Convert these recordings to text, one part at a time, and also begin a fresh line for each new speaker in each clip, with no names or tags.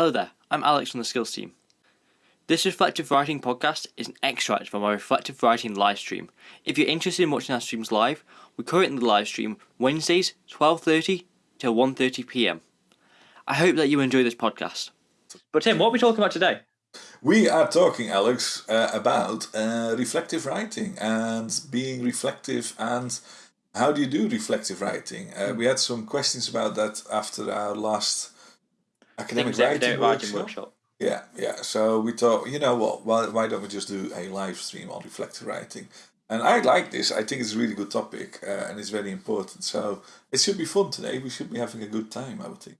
Hello there, I'm Alex from the Skills team. This Reflective Writing podcast is an extract from our Reflective Writing live stream. If you're interested in watching our streams live, we currently live stream Wednesdays 12.30 till 1.30pm. I hope that you enjoy this podcast. But Tim, what are we talking about today?
We are talking, Alex, uh, about uh, reflective writing and being reflective and how do you do reflective writing? Uh, we had some questions about that after our last academic, writing, academic workshop. workshop. Yeah, yeah. So we thought, you know what? Why, why don't we just do a live stream on reflective writing? And I like this. I think it's a really good topic uh, and it's very important. So it should be fun today. We should be having a good time, I would think.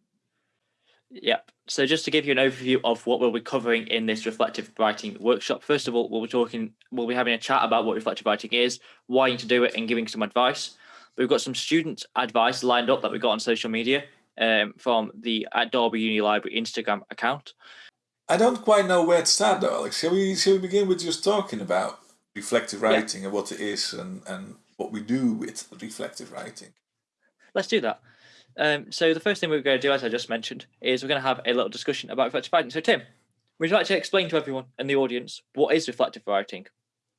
Yep. So just to give you an overview of what we'll be covering in this reflective writing workshop, first of all, we'll be talking, we'll be having a chat about what reflective writing is, why you need to do it, and giving some advice. We've got some student advice lined up that we got on social media um, from the at Derby Uni Library Instagram account.
I don't quite know where to start though, Alex. Shall we, shall we begin with just talking about reflective writing yeah. and what it is and, and what we do with reflective writing?
Let's do that. Um, so the first thing we're going to do, as I just mentioned, is we're going to have a little discussion about reflective writing. So Tim, would you like to explain to everyone in the audience what is reflective writing?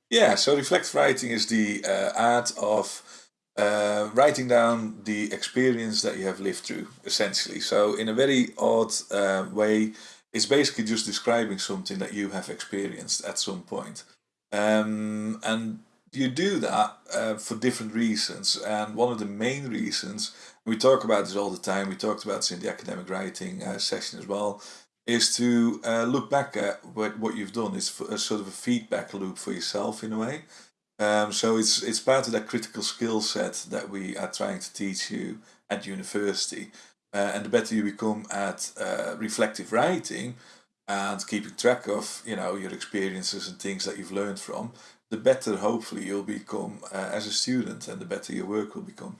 Yeah, so reflective writing is the uh, art of uh, writing down the experience that you have lived through, essentially. So in a very odd uh, way, it's basically just describing something that you have experienced at some point. Um, and you do that uh, for different reasons. And one of the main reasons, we talk about this all the time, we talked about this in the academic writing uh, session as well, is to uh, look back at what, what you've done. It's a sort of a feedback loop for yourself in a way. Um, so it's, it's part of that critical skill set that we are trying to teach you at university. Uh, and the better you become at uh, reflective writing and keeping track of you know your experiences and things that you've learned from, the better hopefully you'll become uh, as a student and the better your work will become.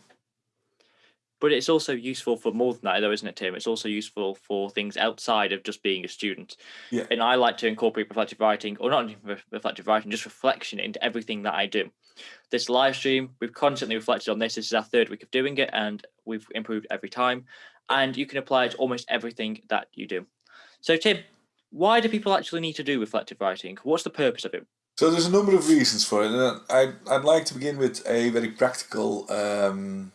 But it's also useful for more than that, though, isn't it, Tim? It's also useful for things outside of just being a student.
Yeah.
And I like to incorporate reflective writing, or not reflective writing, just reflection into everything that I do. This live stream, we've constantly reflected on this. This is our third week of doing it, and we've improved every time. And you can apply it to almost everything that you do. So, Tim, why do people actually need to do reflective writing? What's the purpose of it?
So there's a number of reasons for it. And I'd, I'd like to begin with a very practical um,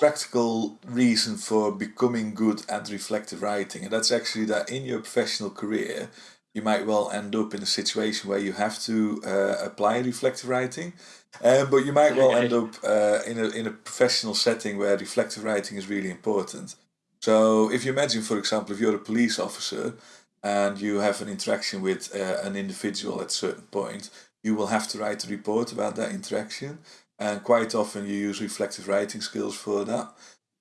practical reason for becoming good at reflective writing. And that's actually that in your professional career, you might well end up in a situation where you have to uh, apply reflective writing. Um, but you might well end up uh, in, a, in a professional setting where reflective writing is really important. So if you imagine, for example, if you're a police officer and you have an interaction with uh, an individual at a certain point, you will have to write a report about that interaction and quite often you use reflective writing skills for that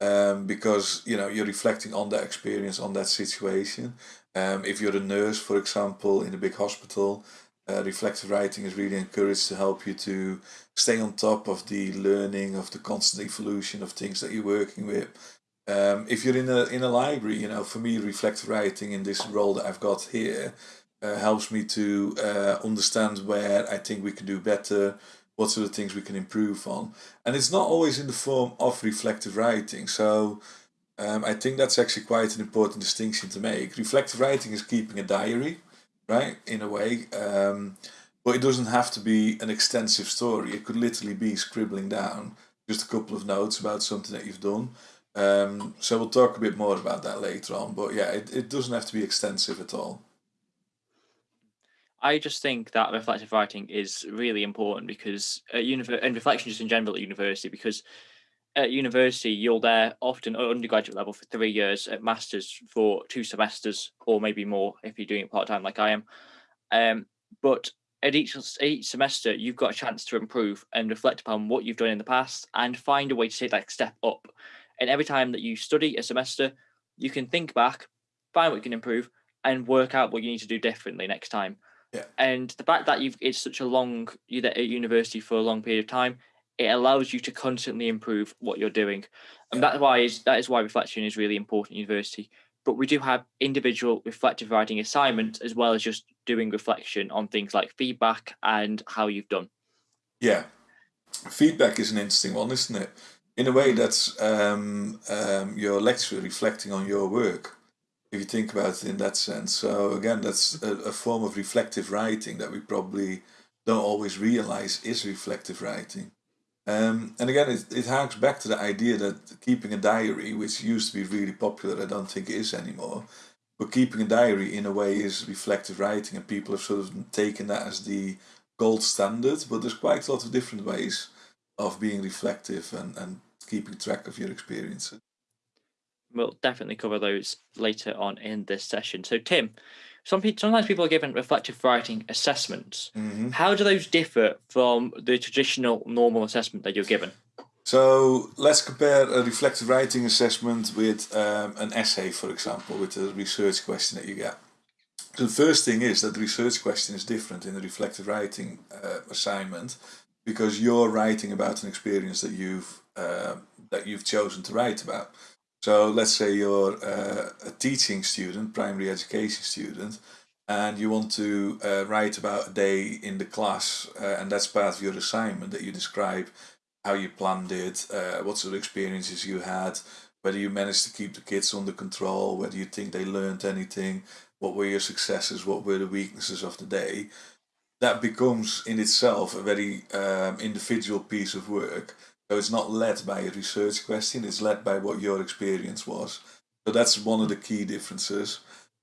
um, because you know you're reflecting on that experience on that situation. Um, if you're a nurse for example in a big hospital uh, reflective writing is really encouraged to help you to stay on top of the learning of the constant evolution of things that you're working with. Um, if you're in a in a library you know for me reflective writing in this role that I've got here uh, helps me to uh, understand where I think we can do better what sort of things we can improve on. And it's not always in the form of reflective writing. So um, I think that's actually quite an important distinction to make. Reflective writing is keeping a diary, right, in a way. Um, but it doesn't have to be an extensive story. It could literally be scribbling down just a couple of notes about something that you've done. Um, so we'll talk a bit more about that later on. But yeah, it, it doesn't have to be extensive at all.
I just think that reflective writing is really important because at univer- and reflection just in general at university because at university you're there often at undergraduate level for three years at masters for two semesters or maybe more if you're doing it part-time like I am. Um, but at each each semester you've got a chance to improve and reflect upon what you've done in the past and find a way to take that step up. And every time that you study a semester you can think back find what you can improve and work out what you need to do differently next time
yeah.
And the fact that you've it's such a long you're at university for a long period of time, it allows you to constantly improve what you're doing. And yeah. that's why is that is why reflection is really important at university. But we do have individual reflective writing assignments as well as just doing reflection on things like feedback and how you've done.
Yeah. Feedback is an interesting one, isn't it? In a way, that's um, um, your lecturer reflecting on your work. If you think about it in that sense. So again, that's a, a form of reflective writing that we probably don't always realize is reflective writing. Um, and again, it, it harks back to the idea that keeping a diary, which used to be really popular, I don't think is anymore, but keeping a diary in a way is reflective writing, and people have sort of taken that as the gold standard. But there's quite a lot of different ways of being reflective and, and keeping track of your experiences.
We'll definitely cover those later on in this session. So, Tim, some people, sometimes people are given reflective writing assessments.
Mm-hmm.
How do those differ from the traditional normal assessment that you're given?
So let's compare a reflective writing assessment with um, an essay, for example, with a research question that you get. So the first thing is that the research question is different in the reflective writing uh, assignment because you're writing about an experience that you've uh, that you've chosen to write about. So let's say you're uh, a teaching student, primary education student, and you want to uh, write about a day in the class, uh, and that's part of your assignment that you describe how you planned it, uh, what sort of experiences you had, whether you managed to keep the kids under control, whether you think they learned anything, what were your successes, what were the weaknesses of the day. That becomes in itself a very um, individual piece of work it's not led by a research question, it's led by what your experience was. So that's one of the key differences.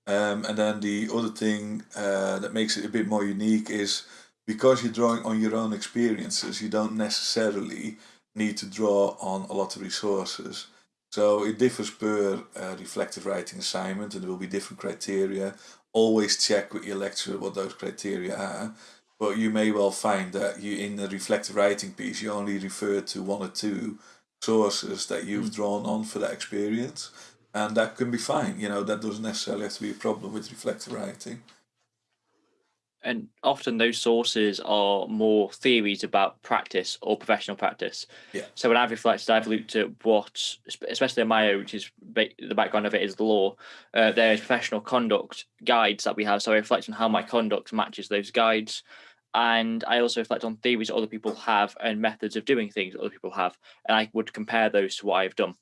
Um, and then the other thing uh, that makes it a bit more unique is because you're drawing on your own experiences, you don't necessarily need to draw on a lot of resources. So it differs per uh, reflective writing assignment and there will be different criteria. Always check with your lecturer what those criteria are but you may well find that you in the reflective writing piece you only refer to one or two sources that you've mm. drawn on for that experience and that can be fine you know that doesn't necessarily have to be a problem with reflective writing
and often those sources are more theories about practice or professional practice.
Yeah.
So when I've reflected, I've looked at what, especially in my which is the background of it is the law. Uh, there's professional conduct guides that we have, so I reflect on how my conduct matches those guides and I also reflect on theories other people have and methods of doing things other people have, and I would compare those to what I've done.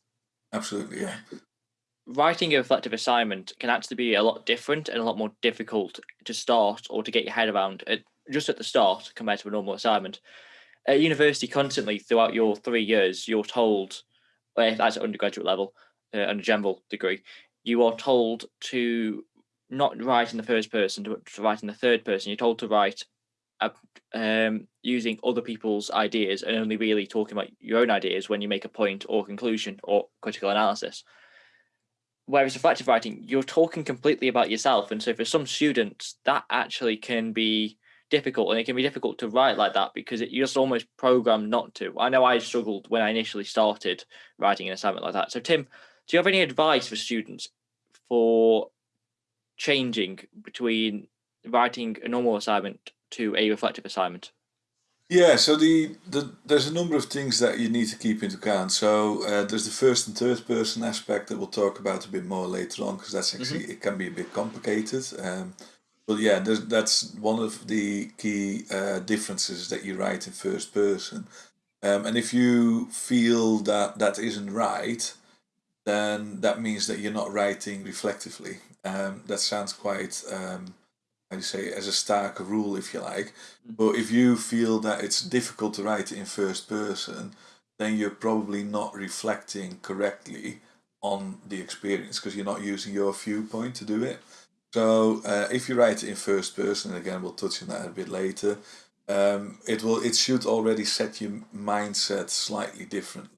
Absolutely, yeah.
Writing a reflective assignment can actually be a lot different and a lot more difficult to start or to get your head around at, just at the start compared to a normal assignment. At university, constantly throughout your three years, you're told, if that's undergraduate level, uh, and a general degree, you are told to not write in the first person, to, to write in the third person. You're told to write um, using other people's ideas and only really talking about your own ideas when you make a point or conclusion or critical analysis. Whereas reflective writing, you're talking completely about yourself. And so for some students, that actually can be difficult and it can be difficult to write like that because it, you're just almost programmed not to. I know I struggled when I initially started writing an assignment like that. So Tim, do you have any advice for students for changing between writing a normal assignment to a reflective assignment?
Yeah, so the, the there's a number of things that you need to keep into account. So uh, there's the first and third person aspect that we'll talk about a bit more later on because that's actually mm-hmm. it can be a bit complicated. Um, but yeah, that's one of the key uh, differences that you write in first person. Um, and if you feel that that isn't right, then that means that you're not writing reflectively. Um, that sounds quite um, you say as a stark rule if you like. Mm. but if you feel that it's difficult to write in first person then you're probably not reflecting correctly on the experience because you're not using your viewpoint to do it. So uh, if you write in first person and again we'll touch on that a bit later um, it will it should already set your mindset slightly different.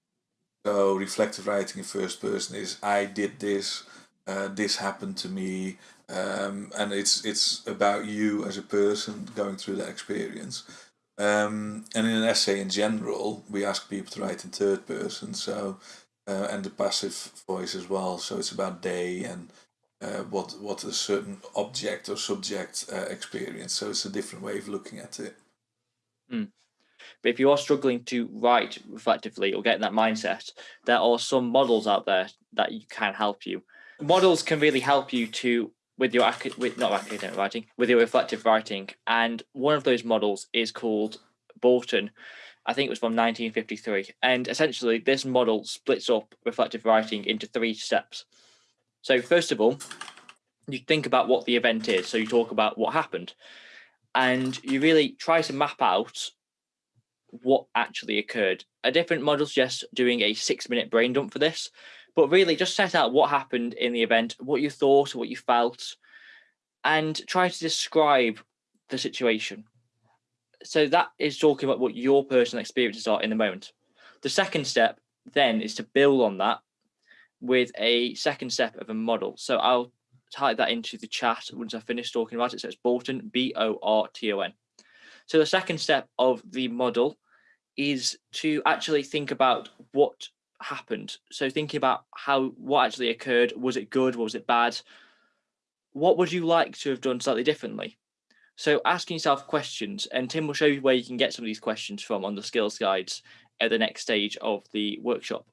So reflective writing in first person is I did this uh, this happened to me um, and it's it's about you as a person going through that experience. Um, and in an essay in general, we ask people to write in third person, so uh, and the passive voice as well. So it's about they and uh, what what a certain object or subject uh, experience. So it's a different way of looking at it.
Mm. But if you are struggling to write reflectively or get in that mindset, there are some models out there that you can help you. Models can really help you to with your with not academic writing with your reflective writing. And one of those models is called Borton I think it was from 1953 and essentially this model splits up reflective writing into three steps. So first of all you think about what the event is. So you talk about what happened, and you really try to map out what actually occurred. A different model suggests doing a six minute brain dump for this, but really just set out what happened in the event, what you thought, what you felt, and try to describe the situation. So that is talking about what your personal experiences are in the moment. The second step then is to build on that with a second step of a model. So I'll type that into the chat once I finish talking about it. So it's Borton, B O R T O N. So the second step of the model is to actually think about what happened. So thinking about how what actually occurred. Was it good? Was it bad? What would you like to have done slightly differently? So asking yourself questions, and Tim will show you where you can get some of these questions from on the skills guides at the next stage of the workshop.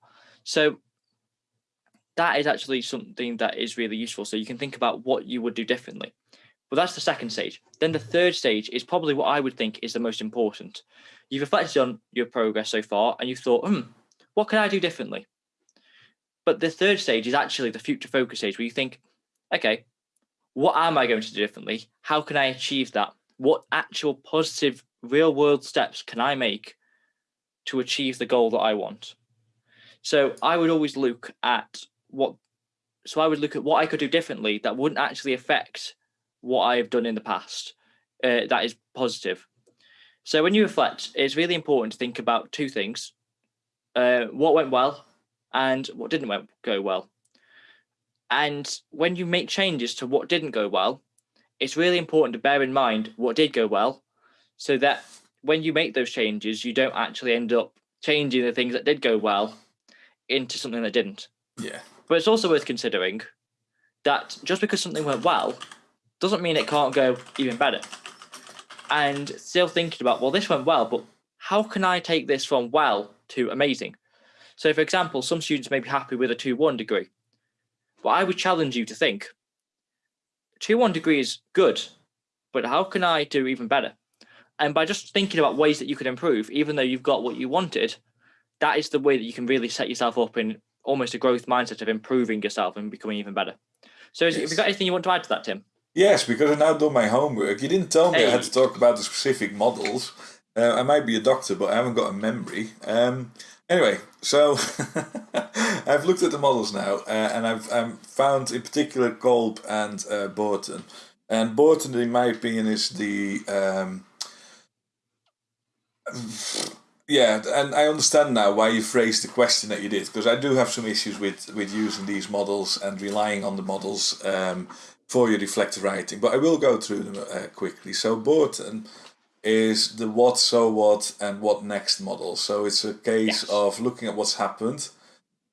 So that is actually something that is really useful. So you can think about what you would do differently. Well, that's the second stage. Then the third stage is probably what I would think is the most important. You've reflected on your progress so far and you've thought, hmm, what can I do differently? But the third stage is actually the future focus stage where you think, okay, what am I going to do differently? How can I achieve that? What actual positive real world steps can I make to achieve the goal that I want? So I would always look at what so I would look at what I could do differently that wouldn't actually affect what I've done in the past. Uh, that is positive. So when you reflect, it's really important to think about two things: uh, what went well and what didn't go well. And when you make changes to what didn't go well, it's really important to bear in mind what did go well, so that when you make those changes, you don't actually end up changing the things that did go well into something that didn't.
Yeah.
But it's also worth considering that just because something went well doesn't mean it can't go even better. And still thinking about, well, this went well, but how can I take this from well to amazing? So, for example, some students may be happy with a 2 1 degree, but I would challenge you to think 2 1 degree is good, but how can I do even better? And by just thinking about ways that you could improve, even though you've got what you wanted, that is the way that you can really set yourself up in almost a growth mindset of improving yourself and becoming even better. So, yes. have you got anything you want to add to that, Tim?
Yes, because I now done my homework. You didn't tell me hey. I had to talk about the specific models. Uh, I might be a doctor, but I haven't got a memory. Um, anyway, so I've looked at the models now, uh, and I've um, found in particular Kolb and uh, Borton. And Borton, in my opinion, is the um, yeah, and I understand now why you phrased the question that you did because I do have some issues with with using these models and relying on the models um, for your reflective writing. But I will go through them uh, quickly. So Borton is the what, so what, and what next model. So it's a case yes. of looking at what's happened,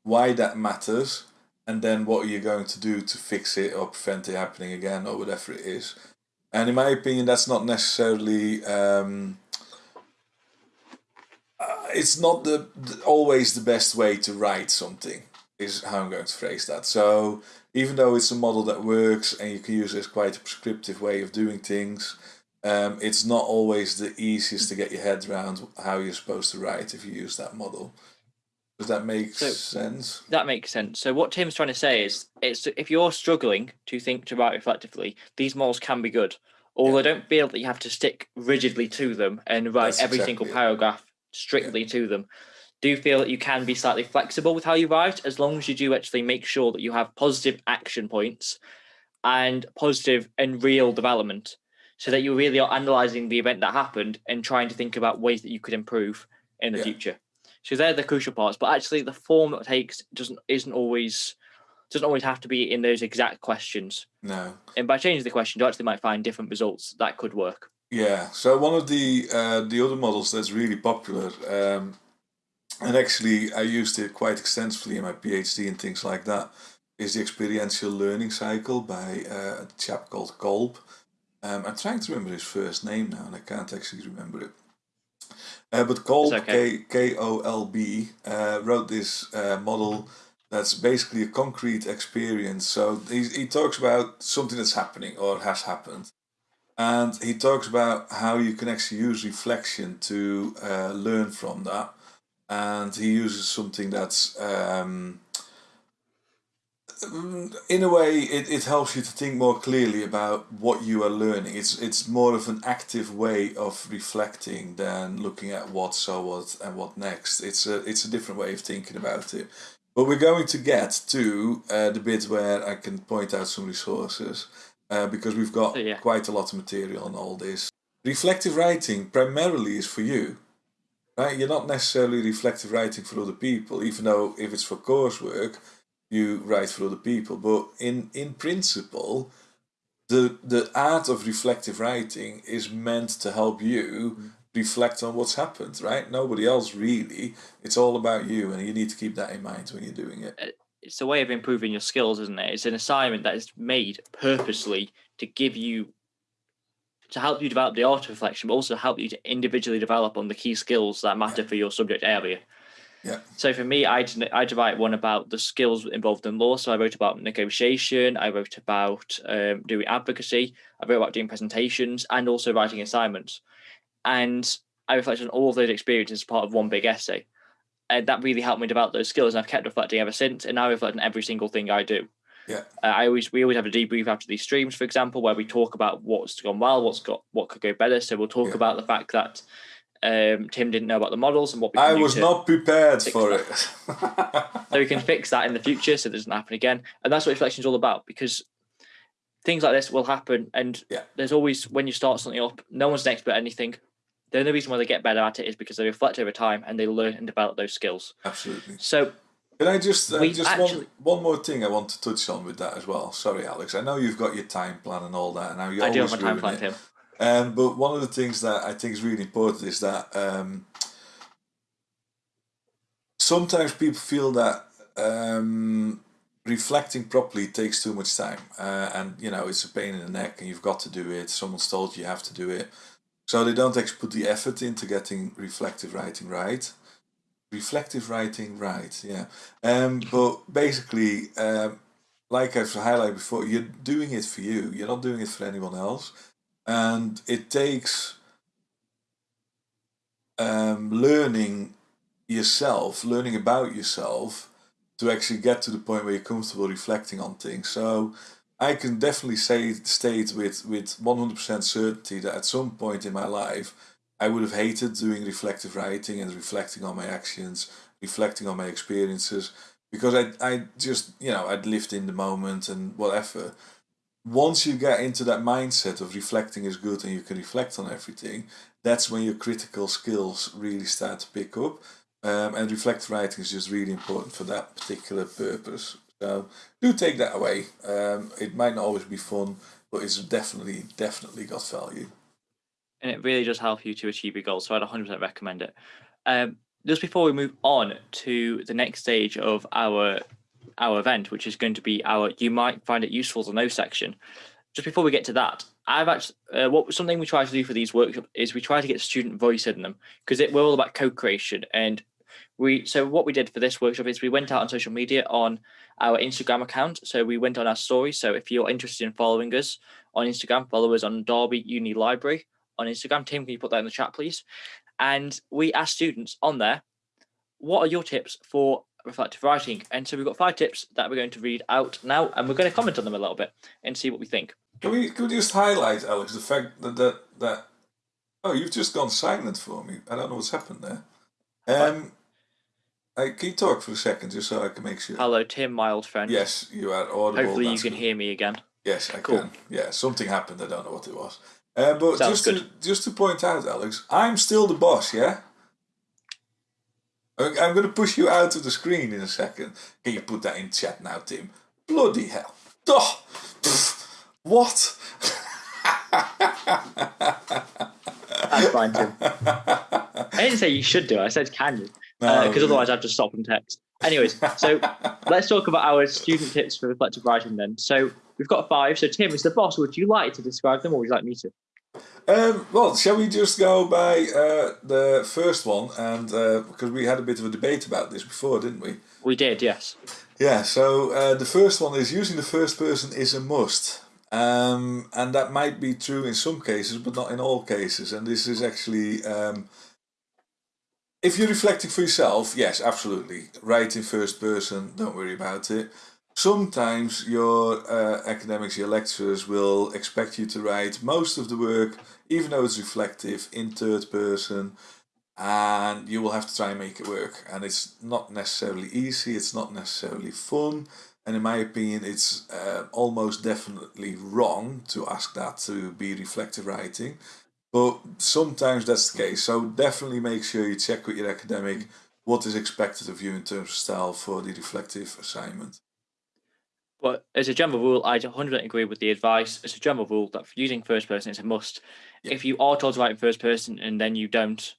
why that matters, and then what are you going to do to fix it or prevent it happening again or whatever it is. And in my opinion, that's not necessarily. Um, uh, it's not the, the, always the best way to write something is how I'm going to phrase that. So even though it's a model that works and you can use it as quite a prescriptive way of doing things, um, it's not always the easiest to get your head around how you're supposed to write if you use that model. Does that make so, sense?
That makes sense. So what Tim's trying to say is, it's if you're struggling to think to write reflectively, these models can be good. Although yeah. don't feel that you have to stick rigidly to them and write That's every exactly single paragraph strictly yeah. to them. Do you feel that you can be slightly flexible with how you write as long as you do actually make sure that you have positive action points and positive and real development so that you really are analyzing the event that happened and trying to think about ways that you could improve in the yeah. future. So they're the crucial parts, but actually the form it takes doesn't isn't always doesn't always have to be in those exact questions.
No.
And by changing the question, you actually might find different results that could work.
Yeah. So one of the uh, the other models that's really popular, um, and actually I used it quite extensively in my PhD and things like that, is the experiential learning cycle by uh, a chap called Kolb. Um, I'm trying to remember his first name now, and I can't actually remember it. Uh, but Kolb okay. K O L B uh, wrote this uh, model that's basically a concrete experience. So he he talks about something that's happening or has happened, and he talks about how you can actually use reflection to uh, learn from that and he uses something that's um, in a way, it, it helps you to think more clearly about what you are learning. It's it's more of an active way of reflecting than looking at what, so what, and what next. It's a it's a different way of thinking about it. But we're going to get to uh, the bit where I can point out some resources uh, because we've got
yeah.
quite a lot of material on all this. Reflective writing primarily is for you. Right? You're not necessarily reflective writing for other people, even though if it's for coursework, you write for other people. But in, in principle, the, the art of reflective writing is meant to help you mm. reflect on what's happened, right? Nobody else really. It's all about you, and you need to keep that in mind when you're doing it. Uh,
it's a way of improving your skills, isn't it? It's an assignment that is made purposely to give you to help you develop the auto reflection, but also help you to individually develop on the key skills that matter for your subject area.
Yeah.
So for me, I I write one about the skills involved in law. So I wrote about negotiation. I wrote about um, doing advocacy. I wrote about doing presentations and also writing assignments. And I reflected on all of those experiences as part of one big essay. And that really helped me develop those skills. And I've kept reflecting ever since. And now I reflect on every single thing I do.
Yeah. Uh,
I always we always have a debrief after these streams, for example, where we talk about what's gone well, what's got what could go better. So we'll talk yeah. about the fact that um, Tim didn't know about the models and what
I was not prepared for
that. it. so we can fix that in the future so it doesn't happen again. And that's what reflection is all about because things like this will happen. And
yeah.
there's always when you start something up, no one's an expert at anything. The only reason why they get better at it is because they reflect over time and they learn and develop those skills.
Absolutely.
So
can I just uh, just actually, one, one more thing I want to touch on with that as well? Sorry, Alex. I know you've got your time plan and all that, and I do have my time plan, Tim. Um, but one of the things that I think is really important is that um, sometimes people feel that um, reflecting properly takes too much time, uh, and you know it's a pain in the neck, and you've got to do it. Someone's told you you have to do it, so they don't actually put the effort into getting reflective writing right. Reflective writing right yeah. Um but basically um like i've highlighted before you're doing it for you. You're not doing it for anyone else and it takes um learning yourself learning about yourself to actually get to the point where you're comfortable reflecting on things so i can definitely say state with with 100% certainty that at some point in my life I would have hated doing reflective writing and reflecting on my actions, reflecting on my experiences, because I, I just, you know, I'd lived in the moment and whatever. Once you get into that mindset of reflecting is good and you can reflect on everything, that's when your critical skills really start to pick up. Um, and reflective writing is just really important for that particular purpose. So do take that away. Um, it might not always be fun, but it's definitely, definitely got value
and it really does help you to achieve your goals. So I'd 100% recommend it. Um, just before we move on to the next stage of our our event, which is going to be our "You might find it useful to know" section. Just before we get to that, I've actually uh, what something we try to do for these workshops is we try to get student voice in them because we're all about co-creation and we so what we did for this workshop is we went out on social media on our Instagram account. So we went on our story. So if you're interested in following us on Instagram, follow us on Derby Uni Library on Instagram. Tim, can you put that in the chat, please? And we asked students on there, what are your tips for reflective writing? And so we've got five tips that we're going to read out now, and we're going to comment on them a little bit and see what we think.
Can we, can we just highlight, Alex, the fact that, that, that oh, you've just gone silent for me. I don't know what's happened there. Um, I, can you talk for a second just so I can make sure?
Hello, Tim, my old friend.
Yes, you are audible.
Hopefully you can good. hear me again.
Yes, I cool. can. Yeah, something happened. I don't know what it was. Uh, but Sounds just good. to just to point out, Alex, I'm still the boss. Yeah. I'm going to push you out of the screen in a second. Can you put that in chat now, Tim? Bloody hell! Oh, what?
That's fine, Tim. I didn't say you should do it. I said can you? Because no, uh, otherwise I'd just stop and text. Anyways, so let's talk about our student tips for reflective writing then. So we've got five. So Tim, is the boss, would you like to describe them or would you like me to?
Um, well, shall we just go by uh, the first one? And uh, because we had a bit of a debate about this before, didn't we?
We did, yes.
Yeah. So uh, the first one is using the first person is a must, um, and that might be true in some cases, but not in all cases. And this is actually, um, if you're reflecting for yourself, yes, absolutely, write in first person. Don't worry about it. Sometimes your uh, academics, your lecturers will expect you to write most of the work, even though it's reflective, in third person, and you will have to try and make it work. And it's not necessarily easy, it's not necessarily fun, and in my opinion, it's uh, almost definitely wrong to ask that to be reflective writing. But sometimes that's the case. So definitely make sure you check with your academic what is expected of you in terms of style for the reflective assignment.
But as a general rule, I 100 agree with the advice. As a general rule, that using first person is a must. Yeah. If you are told to write in first person and then you don't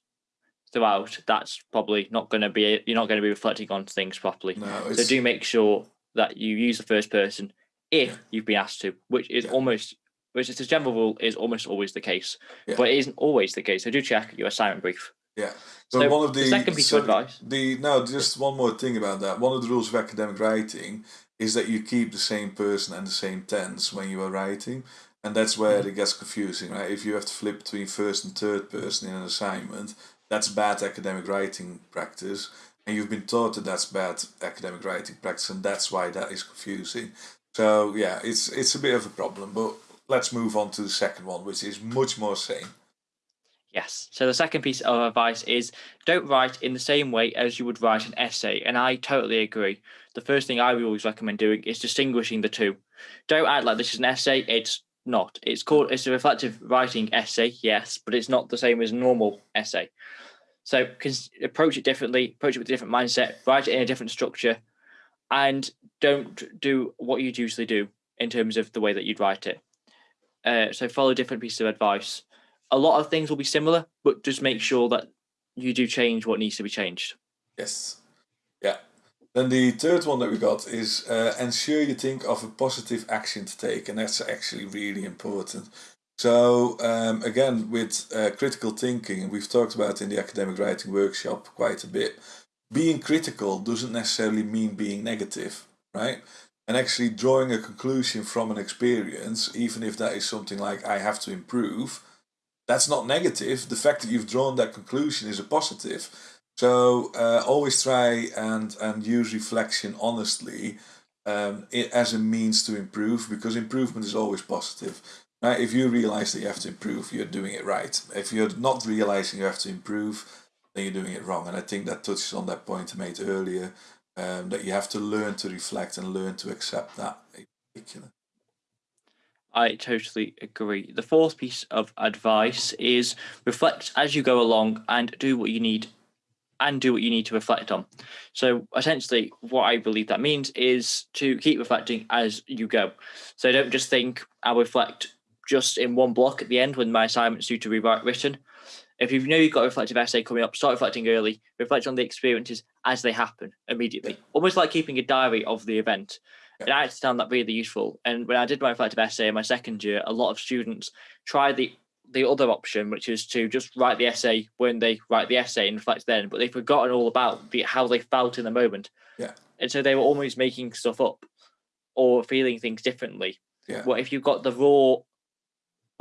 throughout, that's probably not going to be. You're not going to be reflecting on things properly. No, so do make sure that you use the first person if yeah. you've been asked to, which is yeah. almost, which is a general rule, is almost always the case. But it isn't always the case. So do check your assignment brief.
Yeah. So, so one of the,
the second piece so of advice.
The no, just one more thing about that. One of the rules of academic writing is that you keep the same person and the same tense when you are writing. And that's where mm-hmm. it gets confusing, right? If you have to flip between first and third person in an assignment, that's bad academic writing practice. And you've been taught that that's bad academic writing practice, and that's why that is confusing. So yeah, it's it's a bit of a problem. But let's move on to the second one, which is much more sane.
Yes. So the second piece of advice is don't write in the same way as you would write an essay. And I totally agree. The first thing I would always recommend doing is distinguishing the two. Don't act like this is an essay. It's not. It's called it's a reflective writing essay, yes, but it's not the same as normal essay. So can approach it differently, approach it with a different mindset, write it in a different structure, and don't do what you'd usually do in terms of the way that you'd write it. Uh, so follow different pieces of advice a lot of things will be similar, but just make sure that you do change what needs to be changed.
Yes. Yeah. Then the third one that we got is uh, ensure you think of a positive action to take, and that's actually really important. So um, again, with uh, critical thinking, we've talked about in the academic writing workshop quite a bit. Being critical doesn't necessarily mean being negative, right? And actually drawing a conclusion from an experience, even if that is something like I have to improve, that's not negative. The fact that you've drawn that conclusion is a positive. So uh, always try and, and use reflection honestly um, as a means to improve because improvement is always positive. Right? If you realize that you have to improve, you're doing it right. If you're not realizing you have to improve, then you're doing it wrong. And I think that touches on that point I made earlier um, that you have to learn to reflect and learn to accept that in particular.
I totally agree. The fourth piece of advice is reflect as you go along and do what you need and do what you need to reflect on. So essentially what I believe that means is to keep reflecting as you go. So don't just think I'll reflect just in one block at the end when my assignment's due to be written. If you know you've got a reflective essay coming up, start reflecting early, reflect on the experiences as they happen immediately. Almost like keeping a diary of the event. And I found that really useful. And when I did my reflective essay in my second year, a lot of students tried the the other option, which is to just write the essay when they write the essay and reflect then, but they've forgotten all about the how they felt in the moment.
Yeah.
And so they were almost making stuff up or feeling things differently.
Yeah.
Well, if you've got the raw,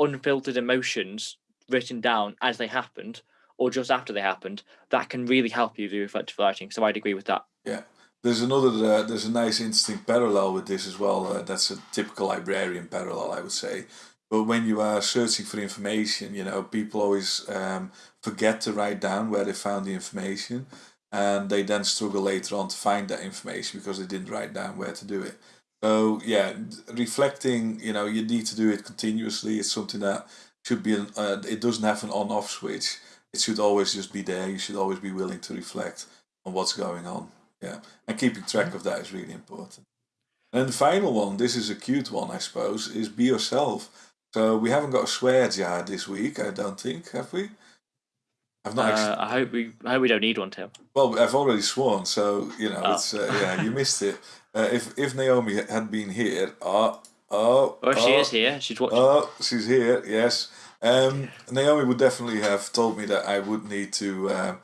unfiltered emotions written down as they happened or just after they happened, that can really help you do reflective writing. So I'd agree with that.
Yeah. There's another, uh, there's a nice interesting parallel with this as well. Uh, that's a typical librarian parallel, I would say. But when you are searching for information, you know, people always um, forget to write down where they found the information, and they then struggle later on to find that information because they didn't write down where to do it. So yeah, reflecting, you know, you need to do it continuously. It's something that should be, an, uh, it doesn't have an on-off switch. It should always just be there. You should always be willing to reflect on what's going on. Yeah, and keeping track of that is really important. And the final one, this is a cute one, I suppose, is be yourself. So we haven't got a swear jar this week, I don't think, have we?
I've not. Uh, actually... I hope we. I hope we don't need one, Tim.
Well, I've already sworn, so you know, oh. it's uh, yeah, you missed it. Uh, if if Naomi had been here, oh, oh,
oh, she is here. She's watching.
Oh, she's here. Yes. Um, Naomi would definitely have told me that I would need to um,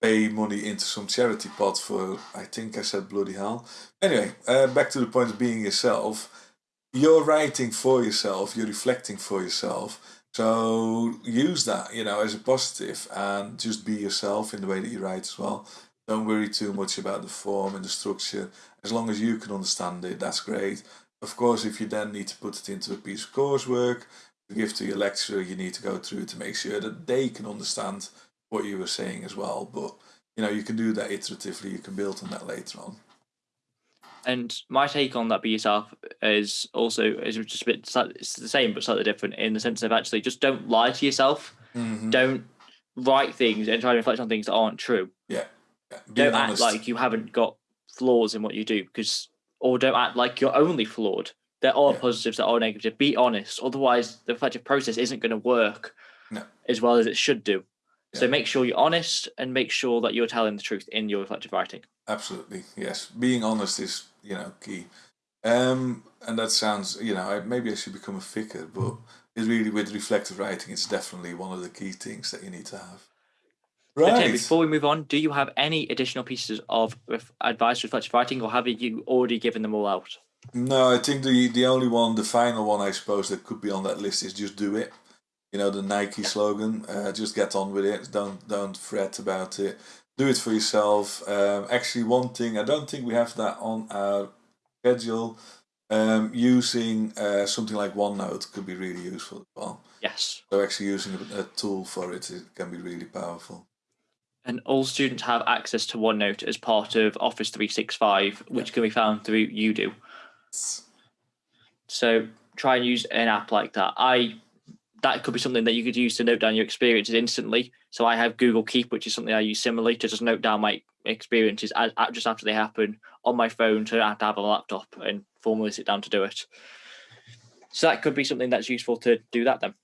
pay money into some charity pot for, I think I said bloody hell. Anyway, uh, back to the point of being yourself. You're writing for yourself, you're reflecting for yourself. So use that, you know, as a positive and just be yourself in the way that you write as well. Don't worry too much about the form and the structure. As long as you can understand it, that's great. Of course, if you then need to put it into a piece of coursework to give to your lecturer, you need to go through to make sure that they can understand what you were saying as well. But you know, you can do that iteratively. You can build on that later on.
And my take on that be yourself is also is just a bit it's the same but slightly different in the sense of actually just don't lie to yourself.
Mm-hmm.
Don't write things and try to reflect on things that aren't true.
Yeah. yeah.
Don't
honest.
act like you haven't got flaws in what you do because or don't act like you're only flawed. There are
Yeah.
positives that are negative. Be honest. Otherwise the reflective process isn't going to work
No.
as well as it should do. So make sure you're honest and make sure that you're telling the truth in your reflective writing.
Absolutely, yes. Being honest is, you know, key. Um, and that sounds, you know, I, maybe I should become a vicar, but it's really with reflective writing, it's definitely one of the key things that you need to have.
Okay,
Right.
before we move on, do you have any additional pieces of advice reflective writing, or have you already given them all out?
No, I think the the only one, the final one, I suppose that could be on that list is just do it. You know, the Nike slogan, uh, just get on with it. Don't don't fret about it. Do it for yourself. Um, actually, one thing I don't think we have that on our schedule. Um, using uh, something like OneNote could be really useful as well.
Yes.
So actually using a, a tool for it, it can be really powerful.
And all students have access to OneNote as part of Office 365, which can be found through Udo. So try and use an app like that. I that could be something that you could use to note down your experiences instantly. So I have Google Keep, which is something I use similarly to just note down my experiences as, just after they happen on my phone, so I have to have a laptop and formally sit down to do it. So that could be something that's useful to do that then.